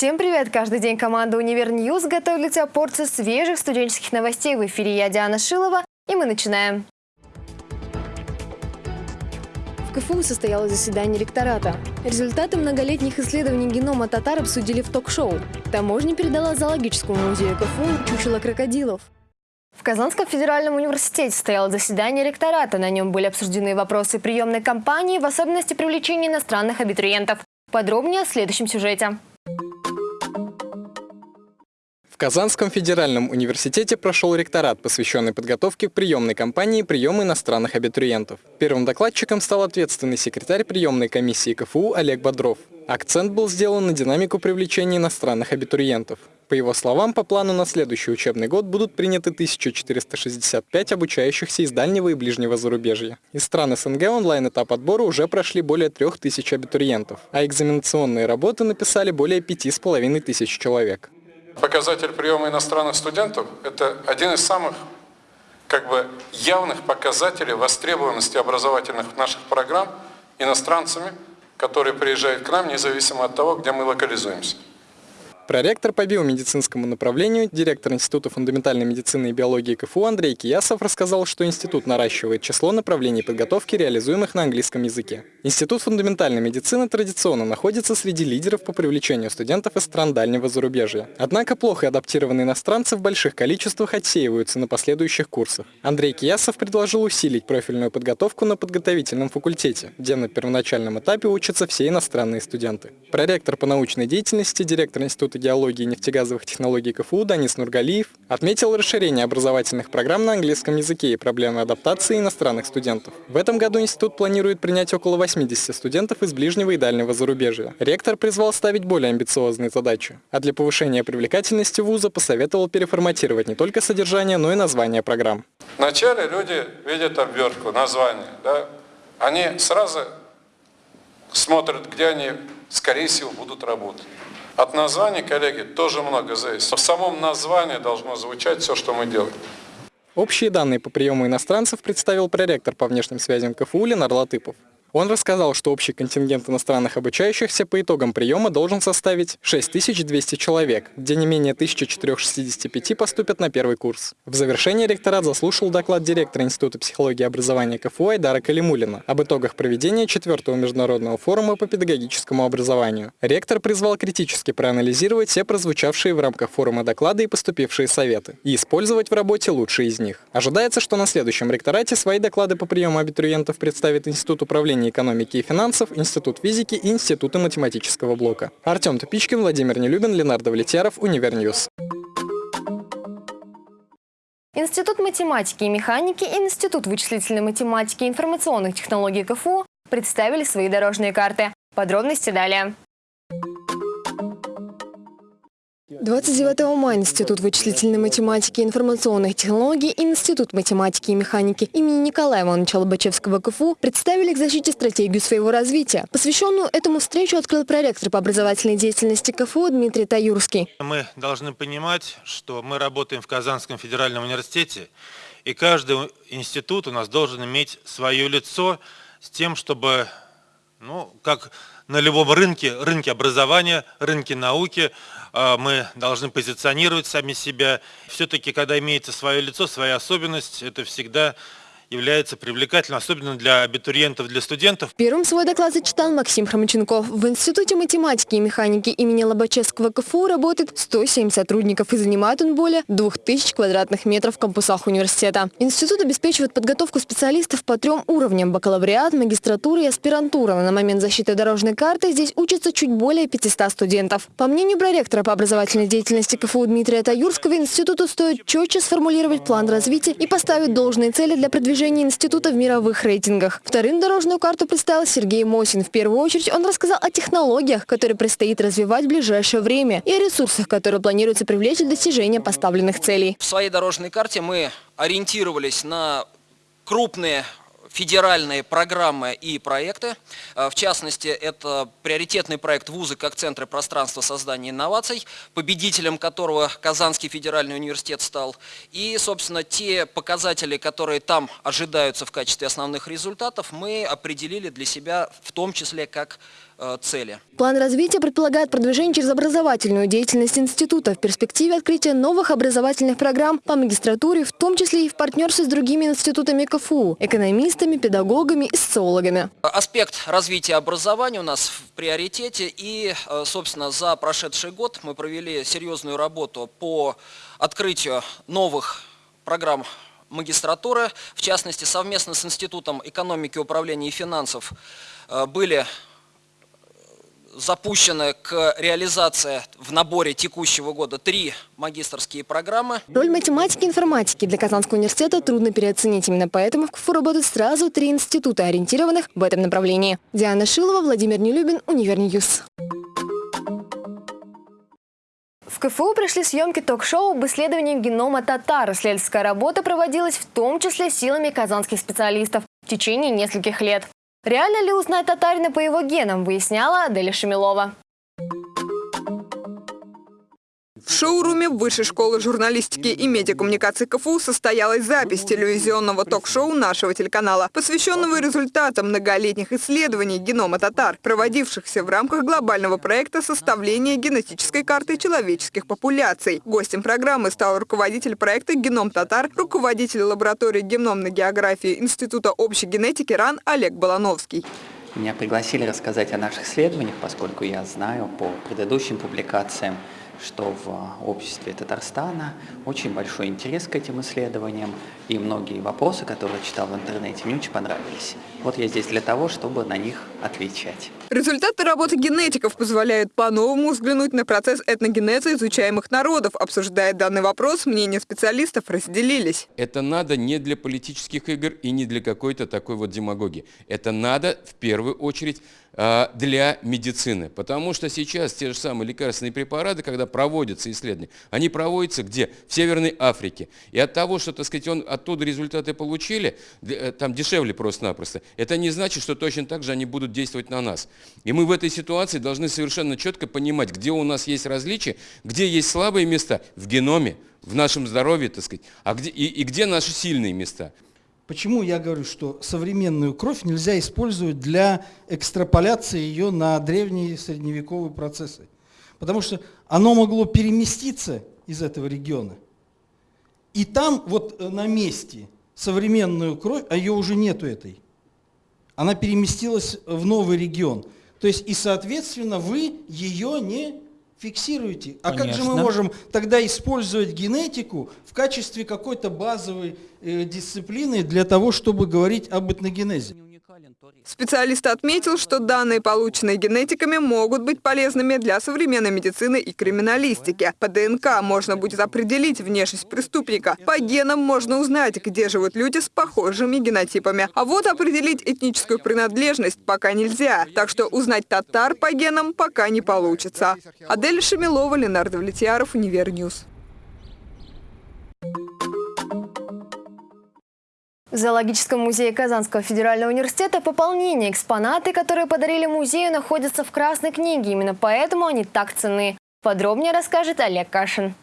Всем привет! Каждый день команда «Универ Ньюз» готовит для тебя порцию свежих студенческих новостей. В эфире я, Диана Шилова, и мы начинаем. В КФУ состоялось заседание ректората. Результаты многолетних исследований генома татар обсудили в ток-шоу. Таможня передала зоологическому музею КФУ чучело крокодилов. В Казанском федеральном университете состоялось заседание ректората. На нем были обсуждены вопросы приемной кампании, в особенности привлечения иностранных абитуриентов. Подробнее в следующем сюжете. Казанском федеральном университете прошел ректорат, посвященный подготовке к приемной кампании приема иностранных абитуриентов. Первым докладчиком стал ответственный секретарь приемной комиссии КФУ Олег Бодров. Акцент был сделан на динамику привлечения иностранных абитуриентов. По его словам, по плану на следующий учебный год будут приняты 1465 обучающихся из дальнего и ближнего зарубежья. Из стран СНГ онлайн-этап отбора уже прошли более 3000 абитуриентов, а экзаменационные работы написали более 5500 человек. Показатель приема иностранных студентов – это один из самых как бы, явных показателей востребованности образовательных наших программ иностранцами, которые приезжают к нам, независимо от того, где мы локализуемся. Проректор по биомедицинскому направлению, директор Института фундаментальной медицины и биологии КФУ Андрей Киясов рассказал, что институт наращивает число направлений подготовки, реализуемых на английском языке. Институт фундаментальной медицины традиционно находится среди лидеров по привлечению студентов из стран дальнего зарубежья. Однако плохо адаптированные иностранцы в больших количествах отсеиваются на последующих курсах. Андрей Киясов предложил усилить профильную подготовку на подготовительном факультете, где на первоначальном этапе учатся все иностранные студенты. Проректор по научной деятельности, директор Института геологии и нефтегазовых технологий КФУ Данис Нургалиев отметил расширение образовательных программ на английском языке и проблемы адаптации иностранных студентов. В этом году институт планирует принять около 80 студентов из ближнего и дальнего зарубежья. Ректор призвал ставить более амбициозные задачи, а для повышения привлекательности вуза посоветовал переформатировать не только содержание, но и название программ. Вначале люди видят обвертку, название. Да? Они сразу смотрят, где они, скорее всего, будут работать. От названия, коллеги, тоже много зависит. В самом названии должно звучать все, что мы делаем. Общие данные по приему иностранцев представил проректор по внешним связям КФУ Ленар Латыпов. Он рассказал, что общий контингент иностранных обучающихся по итогам приема должен составить 6200 человек, где не менее 1465 поступят на первый курс. В завершение ректорат заслушал доклад директора Института психологии и образования КФУ Айдара Калимулина об итогах проведения четвертого международного форума по педагогическому образованию. Ректор призвал критически проанализировать все прозвучавшие в рамках форума доклады и поступившие советы, и использовать в работе лучшие из них. Ожидается, что на следующем ректорате свои доклады по приему абитуриентов представит Институт управления управления экономики и финансов, Институт физики и Институты математического блока. Артем Тупичкин, Владимир Нелюбин, Ленар Давлетьяров, Универ News. Институт математики и механики и Институт вычислительной математики и информационных технологий КФУ представили свои дорожные карты. Подробности далее. 29 мая Институт вычислительной математики и информационных технологий и Институт математики и механики имени Николая Ивановича Лобачевского КФУ представили к защите стратегию своего развития. Посвященную этому встречу открыл проректор по образовательной деятельности КФУ Дмитрий Таюрский. Мы должны понимать, что мы работаем в Казанском федеральном университете, и каждый институт у нас должен иметь свое лицо с тем, чтобы, ну, как на любом рынке, рынке образования, рынке науки, а, мы должны позиционировать сами себя. Все-таки, когда имеется свое лицо, своя особенность, это всегда является привлекательным, особенно для абитуриентов, для студентов. Первым свой доклад зачитал Максим Хромаченков. В Институте математики и механики имени Лобачевского КФУ работает 107 сотрудников и занимает он более 2000 квадратных метров в кампусах университета. Институт обеспечивает подготовку специалистов по трем уровням – бакалавриат, магистратура и аспирантура. На момент защиты дорожной карты здесь учатся чуть более 500 студентов. По мнению проректора по образовательной деятельности КФУ Дмитрия Таюрского, институту стоит четче сформулировать план развития и поставить должные цели для продвижения продвижения института в мировых рейтингах. Вторым дорожную карту представил Сергей Мосин. В первую очередь он рассказал о технологиях, которые предстоит развивать в ближайшее время, и о ресурсах, которые планируется привлечь для достижения поставленных целей. В своей дорожной карте мы ориентировались на крупные федеральные программы и проекты. А, в частности, это приоритетный проект вузы как центры пространства создания инноваций, победителем которого Казанский федеральный университет стал. И, собственно, те показатели, которые там ожидаются в качестве основных результатов, мы определили для себя в том числе как э, цели. План развития предполагает продвижение через образовательную деятельность института в перспективе открытия новых образовательных программ по магистратуре, в том числе и в партнерстве с другими институтами КФУ, экономистами, педагогами и социологами. Аспект развития образования у нас в приоритете и, э, собственно, за прошедший год мы провели серьезную работу по открытию новых программ магистратуры. В частности, совместно с Институтом экономики, управления и финансов э, были запущены к реализации в наборе текущего года три магистерские программы. Роль математики и информатики для Казанского университета трудно переоценить. Именно поэтому в КФУ работают сразу три института, ориентированных в этом направлении. Диана Шилова, Владимир Нелюбин, Универ News. В КФУ пришли съемки ток-шоу об исследовании генома татар. Исследовательская работа проводилась в том числе силами казанских специалистов в течение нескольких лет. Реально ли узнать татарина по его генам, выясняла Аделя Шамилова. Шоуруме Высшей школы журналистики и медиакоммуникации КФУ состоялась запись телевизионного ток-шоу нашего телеканала, посвященного результатам многолетних исследований генома татар, проводившихся в рамках глобального проекта составления генетической карты человеческих популяций. Гостем программы стал руководитель проекта «Геном татар», руководитель лаборатории геномной географии Института общей генетики РАН Олег Балановский. Меня пригласили рассказать о наших исследованиях, поскольку я знаю по предыдущим публикациям, что в обществе Татарстана очень большой интерес к этим исследованиям, и многие вопросы, которые читал в интернете, мне очень понравились. Вот я здесь для того, чтобы на них отвечать. Результаты работы генетиков позволяют по-новому взглянуть на процесс этногенеза изучаемых народов. Обсуждая данный вопрос, мнения специалистов разделились. Это надо не для политических игр и не для какой-то такой вот демагогии. Это надо в первую очередь а, для медицины. Потому что сейчас те же самые лекарственные препараты, когда проводятся исследования, они проводятся где? В Северной Африке. И от того, что, так сказать, он, оттуда результаты получили, э, там дешевле просто-напросто, это не значит, что точно так же они будут действовать на нас. И мы в этой ситуации должны совершенно четко понимать, где у нас есть различия, где есть слабые места в геноме, в нашем здоровье, так сказать, а где, и, и где наши сильные места. Почему я говорю, что современную кровь нельзя использовать для экстраполяции ее на древние средневековые процессы? Потому что оно могло переместиться из этого региона. И там вот на месте современную кровь, а ее уже нету этой, она переместилась в новый регион. То есть и, соответственно, вы ее не фиксируете. А Конечно. как же мы можем тогда использовать генетику в качестве какой-то базовой э, дисциплины для того, чтобы говорить об этногенезе? Специалист отметил, что данные, полученные генетиками, могут быть полезными для современной медицины и криминалистики. По ДНК можно будет определить внешность преступника. По генам можно узнать, где живут люди с похожими генотипами. А вот определить этническую принадлежность пока нельзя. Так что узнать татар по генам пока не получится. Адель Шамилова, Ленар Давлетьяров, Универ News. В Зоологическом музее Казанского федерального университета пополнение экспонаты, которые подарили музею, находятся в Красной книге. Именно поэтому они так ценны. Подробнее расскажет Олег Кашин.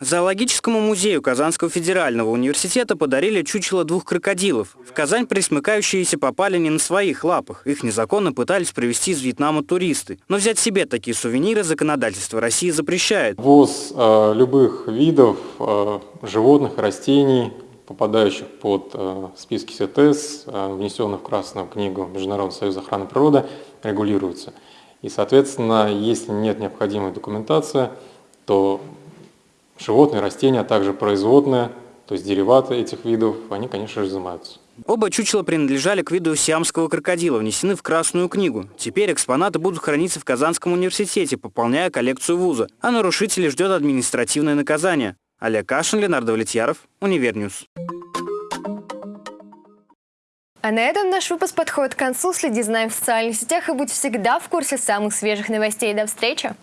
Зоологическому музею Казанского федерального университета подарили чучело двух крокодилов. В Казань присмыкающиеся попали не на своих лапах. Их незаконно пытались привезти из Вьетнама туристы. Но взять себе такие сувениры законодательство России запрещает. Ввоз э, любых видов э, животных, растений, попадающих под э, списки СИТЕС, э, внесенных в Красную книгу Международного союза охраны природы, регулируется. И, соответственно, если нет необходимой документации, то Животные, растения, а также производные, то есть дериваты этих видов, они, конечно же, изымаются. Оба чучела принадлежали к виду сиамского крокодила, внесены в Красную книгу. Теперь экспонаты будут храниться в Казанском университете, пополняя коллекцию вуза. А нарушителей ждет административное наказание. Олег Кашин, Ленар Давлетьяров, Универ News. А на этом наш выпуск подходит к концу. Следи за нами в социальных сетях и будь всегда в курсе самых свежих новостей. До встречи!